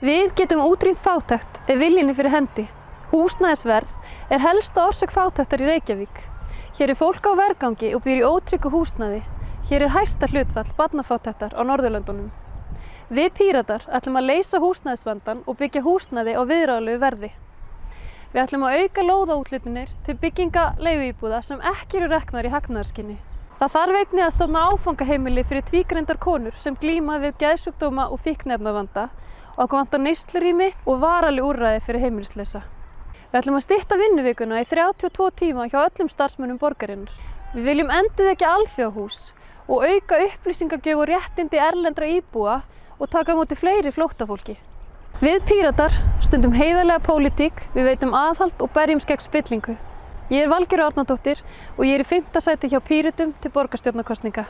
Við getum útrýmt fátækt ef viljinni fyrir hendi. Húsnæðisverð er helsta orsök fátæktar í Reykjavík. Hér er fólk á vergangi og býr í ótryggu húsnæði. Hér er hæsta hlutfall barnafátæktar á Norðurlöndunum. Við Píratar ætlum að leysa húsnæðisvandan og byggja húsnæði á viðráðlegu verði. Við ætlum að auka lóðaútlutinir til bygginga leiguíbúða sem ekki eru reknar í hagnaðarskinni. Það þarf einnig að stofna áfangaheimili fyrir tvígrindar konur sem glíma við geðsjúkdóma og fíknefnavanda okkur vantar neyslurími og varali úrræði fyrir heimilislausa. Við ætlum að stytta vinnuvikuna í 32 tíma hjá öllum starfsmönnum borgarinnar. Við viljum endur ekki alþjóðhús og auka upplýsingagjöf og réttindi erlendra íbúa og taka á móti fleiri flóttafólki. Við Píratar stundum heiðarlega pólitík, við veitum aðhald og berjum skegg spillingu. Ég er Valgerður Árnadóttir og ég er í fymta sæti hjá Píratum til borgarstjórnarkostninga.